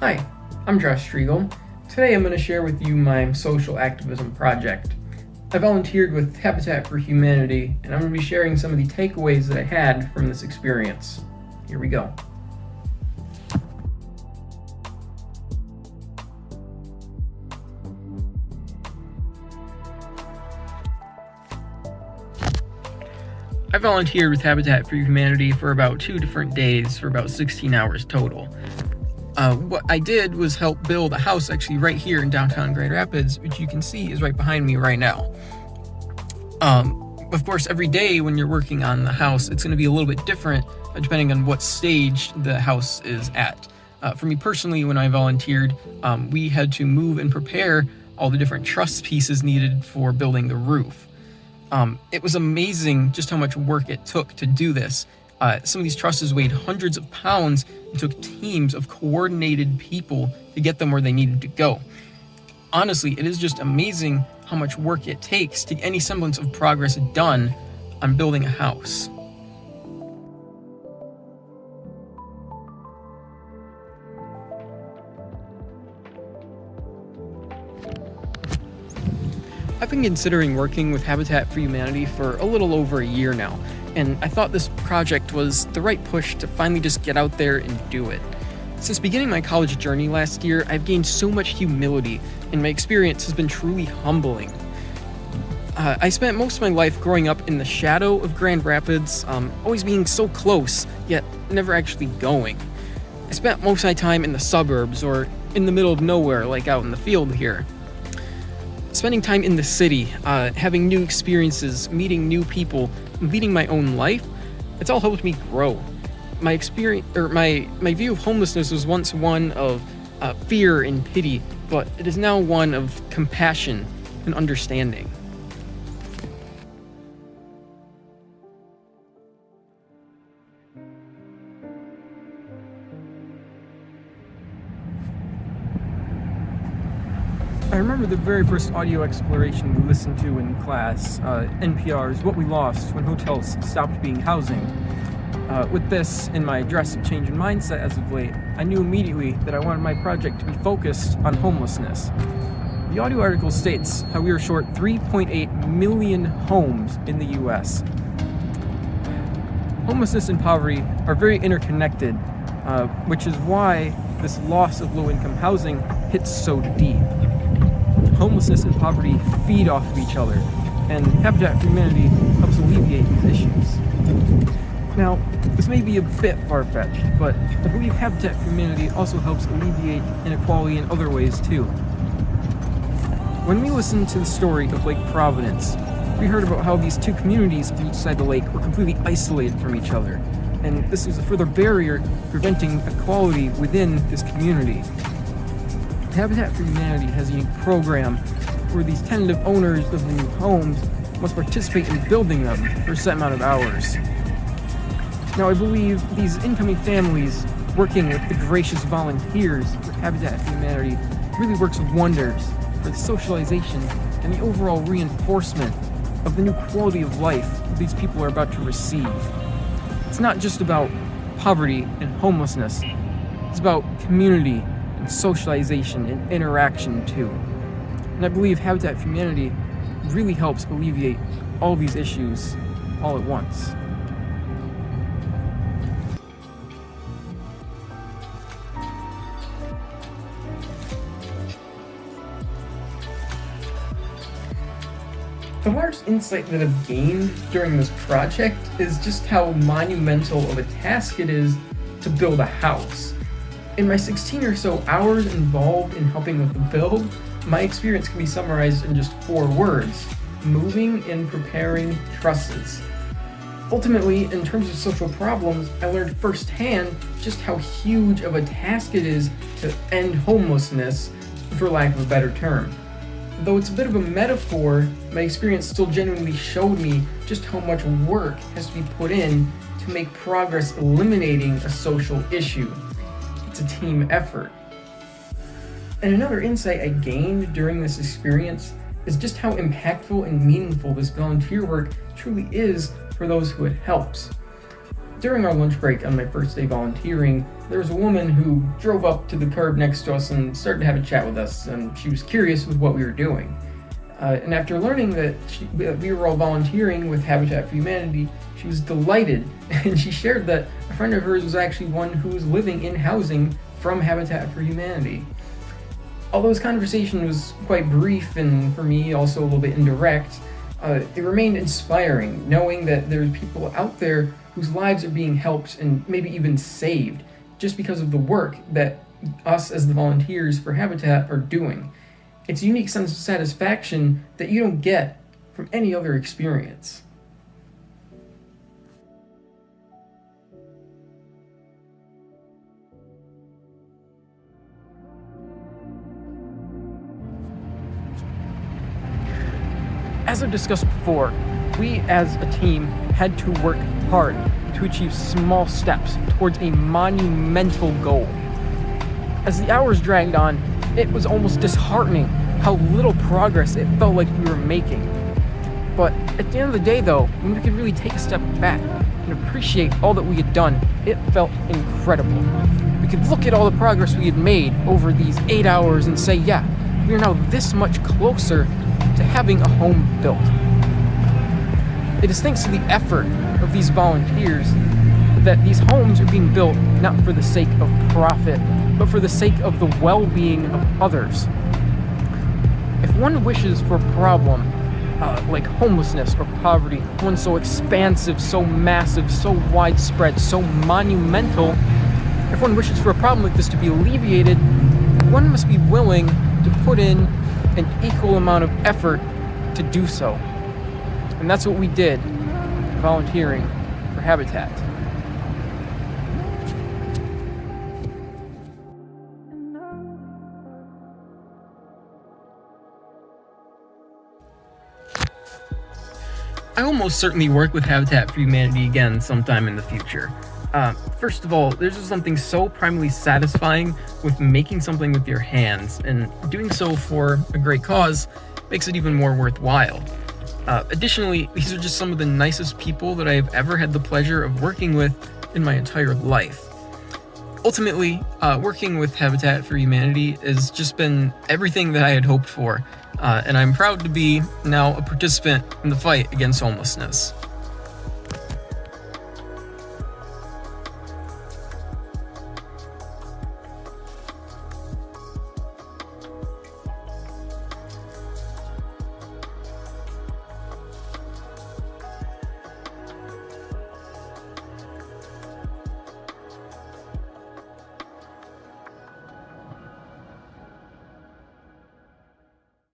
Hi, I'm Josh Striegel. Today I'm going to share with you my social activism project. I volunteered with Habitat for Humanity, and I'm going to be sharing some of the takeaways that I had from this experience. Here we go. I volunteered with Habitat for Humanity for about two different days for about 16 hours total. Uh, what I did was help build a house actually right here in downtown Grand Rapids, which you can see is right behind me right now. Um, of course, every day when you're working on the house, it's going to be a little bit different uh, depending on what stage the house is at. Uh, for me personally, when I volunteered, um, we had to move and prepare all the different truss pieces needed for building the roof. Um, it was amazing just how much work it took to do this. Uh, some of these trusses weighed hundreds of pounds and took teams of coordinated people to get them where they needed to go. Honestly, it is just amazing how much work it takes to get any semblance of progress done on building a house. I've been considering working with Habitat for Humanity for a little over a year now, and I thought this project was the right push to finally just get out there and do it. Since beginning my college journey last year, I've gained so much humility, and my experience has been truly humbling. Uh, I spent most of my life growing up in the shadow of Grand Rapids, um, always being so close, yet never actually going. I spent most of my time in the suburbs or in the middle of nowhere, like out in the field here spending time in the city, uh, having new experiences, meeting new people, leading my own life, it's all helped me grow. My experience, or my, my view of homelessness was once one of uh, fear and pity, but it is now one of compassion and understanding. I remember the very first audio exploration we listened to in class, uh, NPR's What We Lost When Hotels Stopped Being Housing. Uh, with this in my drastic change in mindset as of late, I knew immediately that I wanted my project to be focused on homelessness. The audio article states how we are short 3.8 million homes in the US. Homelessness and poverty are very interconnected, uh, which is why this loss of low-income housing hits so deep homelessness and poverty feed off of each other, and Habitat for Humanity helps alleviate these issues. Now, this may be a bit far-fetched, but I believe Habitat for Humanity also helps alleviate inequality in other ways too. When we listened to the story of Lake Providence, we heard about how these two communities on each side of the lake were completely isolated from each other, and this was a further barrier preventing equality within this community. Habitat for Humanity has a program where these tentative owners of the new homes must participate in building them for a set amount of hours. Now I believe these incoming families working with the gracious volunteers with Habitat for Humanity really works wonders for the socialization and the overall reinforcement of the new quality of life these people are about to receive. It's not just about poverty and homelessness, it's about community and socialization and interaction too. And I believe Habitat for Humanity really helps alleviate all these issues all at once. The largest insight that I've gained during this project is just how monumental of a task it is to build a house. In my 16 or so hours involved in helping with the build, my experience can be summarized in just four words. Moving and preparing trusses. Ultimately, in terms of social problems, I learned firsthand just how huge of a task it is to end homelessness, for lack of a better term. Though it's a bit of a metaphor, my experience still genuinely showed me just how much work has to be put in to make progress eliminating a social issue it's a team effort. And another insight I gained during this experience is just how impactful and meaningful this volunteer work truly is for those who it helps. during our lunch break on my first day volunteering, there was a woman who drove up to the curb next to us and started to have a chat with us, and she was curious with what we were doing. Uh, and after learning that she, we were all volunteering with Habitat for Humanity, she was delighted, and she shared that a friend of hers was actually one who was living in housing from Habitat for Humanity. Although this conversation was quite brief and for me also a little bit indirect, uh, it remained inspiring knowing that there's people out there whose lives are being helped and maybe even saved just because of the work that us as the volunteers for Habitat are doing. It's a unique sense of satisfaction that you don't get from any other experience. As I've discussed before, we as a team had to work hard to achieve small steps towards a monumental goal. As the hours dragged on, it was almost disheartening how little progress it felt like we were making. But at the end of the day though, when we could really take a step back and appreciate all that we had done, it felt incredible. We could look at all the progress we had made over these eight hours and say, yeah, we are now this much closer to having a home built. It is thanks to the effort of these volunteers that these homes are being built not for the sake of profit, but for the sake of the well-being of others. If one wishes for a problem uh, like homelessness or poverty, one so expansive, so massive, so widespread, so monumental, if one wishes for a problem like this to be alleviated, one must be willing to put in an equal amount of effort to do so. And that's what we did, volunteering for Habitat. I almost certainly work with Habitat for Humanity again sometime in the future. Uh, first of all, there's just something so primarily satisfying with making something with your hands, and doing so for a great cause makes it even more worthwhile. Uh, additionally, these are just some of the nicest people that I have ever had the pleasure of working with in my entire life. Ultimately, uh, working with Habitat for Humanity has just been everything that I had hoped for, uh, and I'm proud to be now a participant in the fight against homelessness.